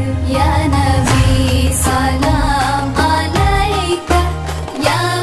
न भी सनम नैक य